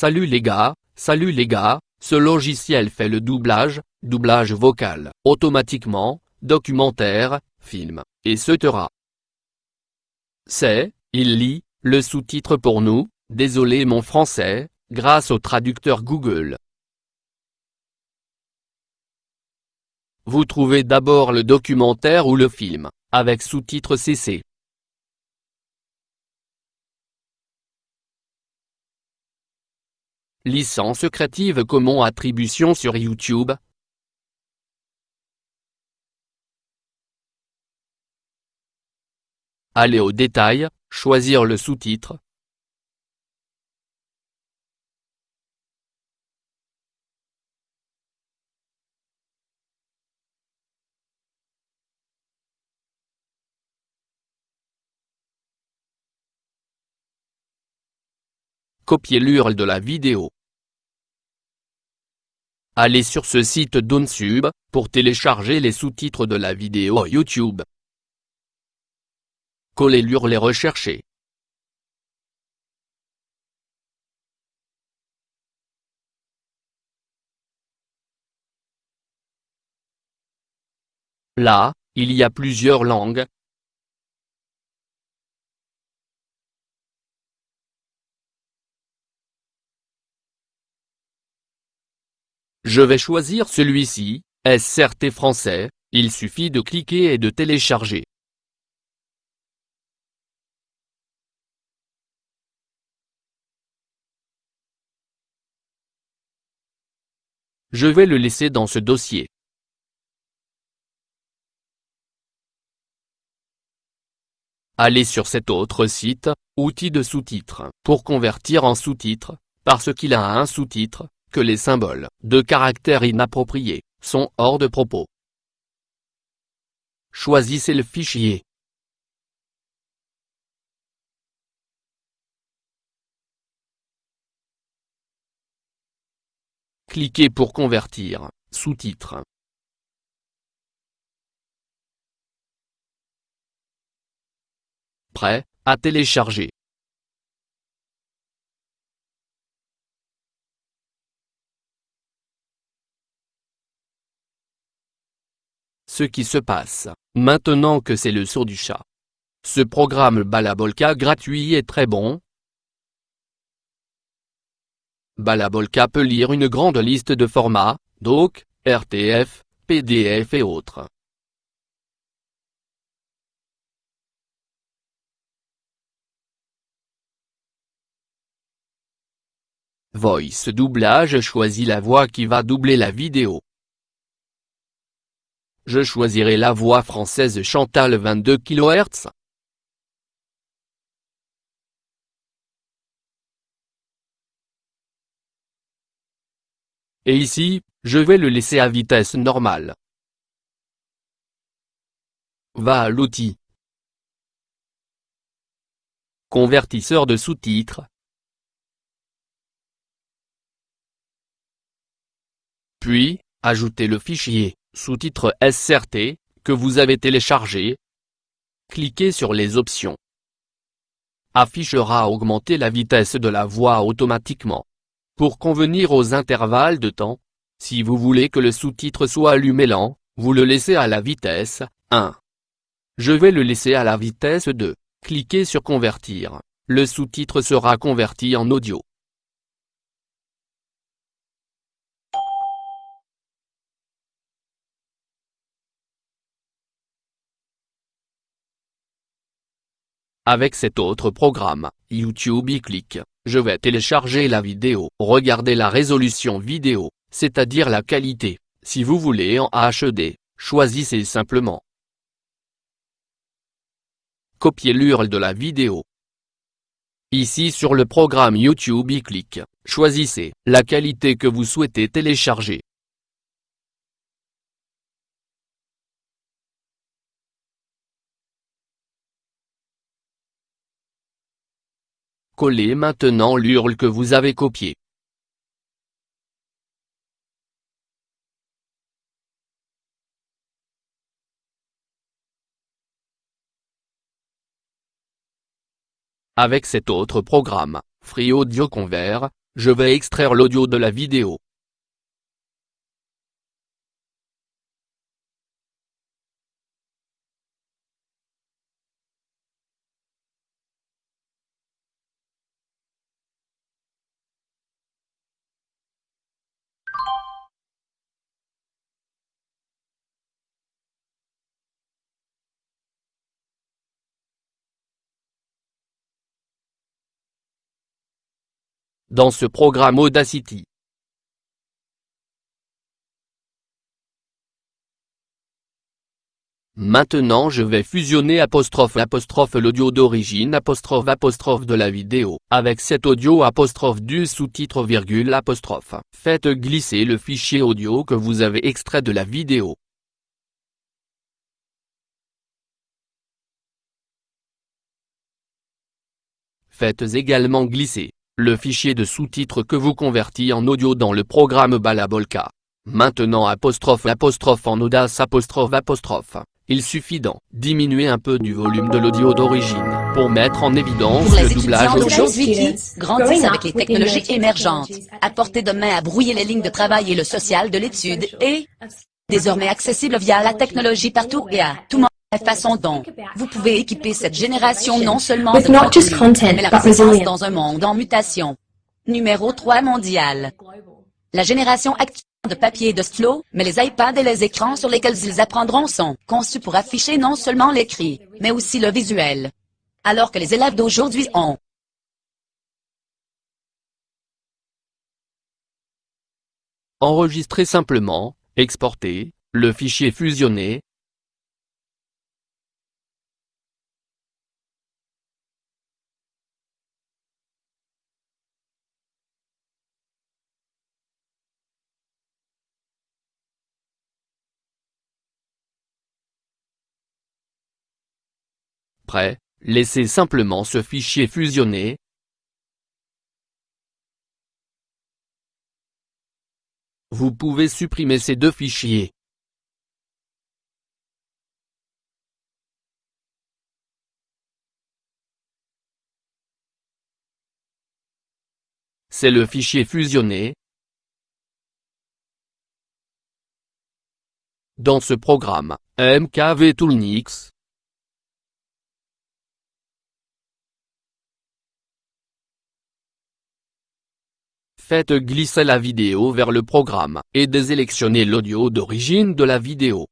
Salut les gars, salut les gars, ce logiciel fait le doublage, doublage vocal, automatiquement, documentaire, film, etc. C'est, il lit, le sous-titre pour nous, désolé mon français, grâce au traducteur Google. Vous trouvez d'abord le documentaire ou le film, avec sous-titre CC. Licence Creative Commons Attribution sur YouTube? Aller au détail, choisir le sous-titre. Copier l'URL de la vidéo. Allez sur ce site d'OnSub, pour télécharger les sous-titres de la vidéo YouTube. Coller l'URL recherché. Là, il y a plusieurs langues, Je vais choisir celui-ci, SRT français, il suffit de cliquer et de télécharger. Je vais le laisser dans ce dossier. Allez sur cet autre site, outils de sous-titres, pour convertir en sous-titres, parce qu'il a un sous-titre, que les symboles, de caractère inappropriés, sont hors de propos. Choisissez le fichier. Cliquez pour convertir, sous-titres. Prêt, à télécharger. Ce qui se passe, maintenant que c'est le saut du chat. Ce programme Balabolka gratuit est très bon. Balabolka peut lire une grande liste de formats, doc, RTF, PDF et autres. Voice doublage choisit la voix qui va doubler la vidéo je choisirai la voix française Chantal 22 kHz. Et ici, je vais le laisser à vitesse normale. Va à l'outil. Convertisseur de sous-titres. Puis, ajoutez le fichier sous-titre SRT, que vous avez téléchargé. Cliquez sur les options. Affichera augmenter la vitesse de la voix automatiquement. Pour convenir aux intervalles de temps, si vous voulez que le sous-titre soit allumé lent, vous le laissez à la vitesse 1. Je vais le laisser à la vitesse 2. Cliquez sur convertir. Le sous-titre sera converti en audio. Avec cet autre programme, YouTube clique, je vais télécharger la vidéo. Regardez la résolution vidéo, c'est-à-dire la qualité. Si vous voulez en HD, choisissez simplement. Copiez l'URL de la vidéo. Ici sur le programme YouTube clique, choisissez la qualité que vous souhaitez télécharger. Collez maintenant l'URL que vous avez copié. Avec cet autre programme, Free Audio Convert, je vais extraire l'audio de la vidéo. Dans ce programme Audacity. Maintenant je vais fusionner apostrophe apostrophe l'audio d'origine apostrophe apostrophe de la vidéo avec cet audio apostrophe du sous-titre virgule apostrophe. Faites glisser le fichier audio que vous avez extrait de la vidéo. Faites également glisser le fichier de sous-titres que vous convertit en audio dans le programme Balabolka. Maintenant apostrophe apostrophe en audace apostrophe apostrophe. Il suffit d'en diminuer un peu du volume de l'audio d'origine pour mettre en évidence pour le doublage qui grandissent avec les technologies émergentes, à portée de main à brouiller les lignes de travail et le social de l'étude et désormais accessible via la technologie partout et à tout moment. La façon dont vous pouvez équiper cette génération non seulement de contenu, content, mais la resilience. dans un monde en mutation. Numéro 3 mondial. La génération actuelle de papier et de stylo, mais les iPads et les écrans sur lesquels ils apprendront sont conçus pour afficher non seulement l'écrit, mais aussi le visuel. Alors que les élèves d'aujourd'hui ont Enregistrer simplement, exporter, le fichier fusionné, Prêt, laissez simplement ce fichier fusionner, Vous pouvez supprimer ces deux fichiers. C'est le fichier fusionné. Dans ce programme, MKV Toolnix, Faites glisser la vidéo vers le programme et désélectionnez l'audio d'origine de la vidéo.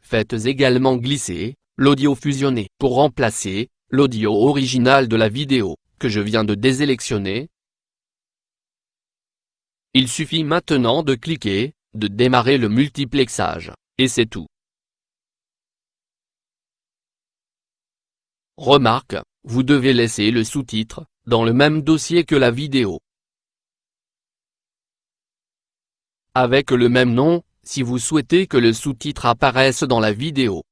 Faites également glisser l'audio fusionné pour remplacer l'audio original de la vidéo que je viens de désélectionner. Il suffit maintenant de cliquer de démarrer le multiplexage, et c'est tout. Remarque, vous devez laisser le sous-titre, dans le même dossier que la vidéo. Avec le même nom, si vous souhaitez que le sous-titre apparaisse dans la vidéo.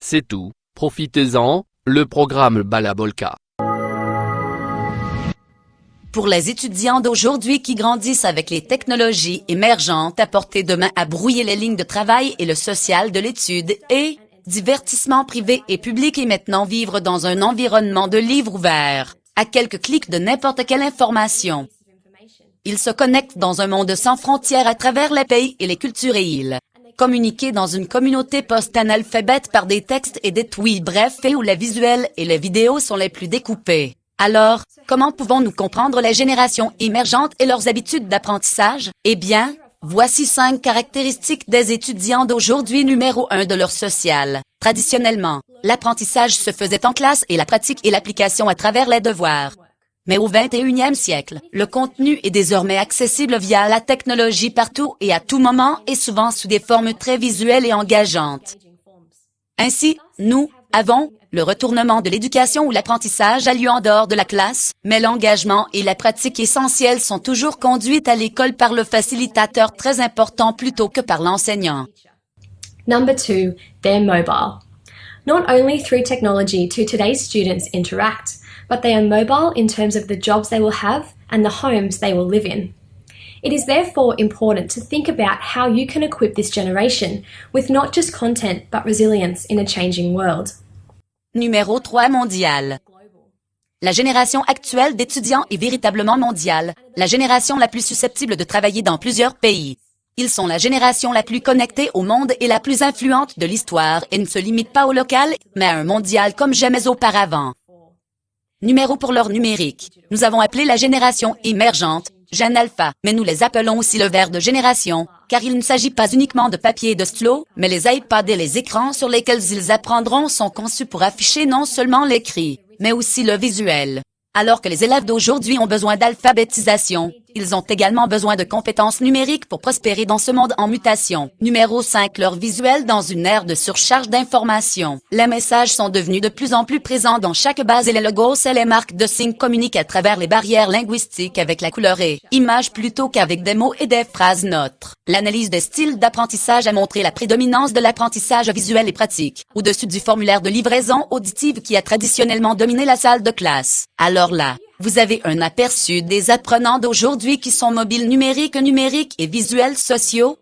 C'est tout, profitez-en, le programme Balabolka. Pour les étudiants d'aujourd'hui qui grandissent avec les technologies émergentes à portée de main à brouiller les lignes de travail et le social de l'étude et divertissement privé et public et maintenant vivre dans un environnement de livres ouverts, à quelques clics de n'importe quelle information. Ils se connectent dans un monde sans frontières à travers les pays et les cultures et ils communiquer dans une communauté post-analphabète par des textes et des tweets brefs et où les visuels et les vidéos sont les plus découpés. Alors, comment pouvons-nous comprendre les générations émergentes et leurs habitudes d'apprentissage? Eh bien, voici cinq caractéristiques des étudiants d'aujourd'hui numéro un de leur social. Traditionnellement, l'apprentissage se faisait en classe et la pratique et l'application à travers les devoirs. Mais au 21e siècle, le contenu est désormais accessible via la technologie partout et à tout moment et souvent sous des formes très visuelles et engageantes. Ainsi, nous avons le retournement de l'éducation où l'apprentissage a lieu en dehors de la classe, mais l'engagement et la pratique essentielle sont toujours conduites à l'école par le facilitateur très important plutôt que par l'enseignant. Number two, they're mobile. Not only through technology do today's students interact, but they are mobile in terms of the jobs they will have and the homes they will live in. It is therefore important to think about how you can equip this generation with not just content but resilience in a changing world. Numéro 3 mondial. La génération actuelle d'étudiants est véritablement mondiale, la génération la plus susceptible de travailler dans plusieurs pays. Ils sont la génération la plus connectée au monde et la plus influente de l'histoire et ne se limitent pas au local, mais à un mondial comme jamais auparavant. Numéro pour leur numérique. Nous avons appelé la génération émergente, Jeune Alpha, mais nous les appelons aussi le verre de génération, car il ne s'agit pas uniquement de papier et de stylo, mais les iPads et les écrans sur lesquels ils apprendront sont conçus pour afficher non seulement l'écrit, mais aussi le visuel. Alors que les élèves d'aujourd'hui ont besoin d'alphabétisation, ils ont également besoin de compétences numériques pour prospérer dans ce monde en mutation. Numéro 5. Leur visuel dans une ère de surcharge d'informations. Les messages sont devenus de plus en plus présents dans chaque base et les logos et les marques de signes communiquent à travers les barrières linguistiques avec la couleur et images plutôt qu'avec des mots et des phrases neutres. L'analyse des styles d'apprentissage a montré la prédominance de l'apprentissage visuel et pratique, au-dessus du formulaire de livraison auditive qui a traditionnellement dominé la salle de classe. Alors là, vous avez un aperçu des apprenants d'aujourd'hui qui sont mobiles numériques, numériques et visuels sociaux,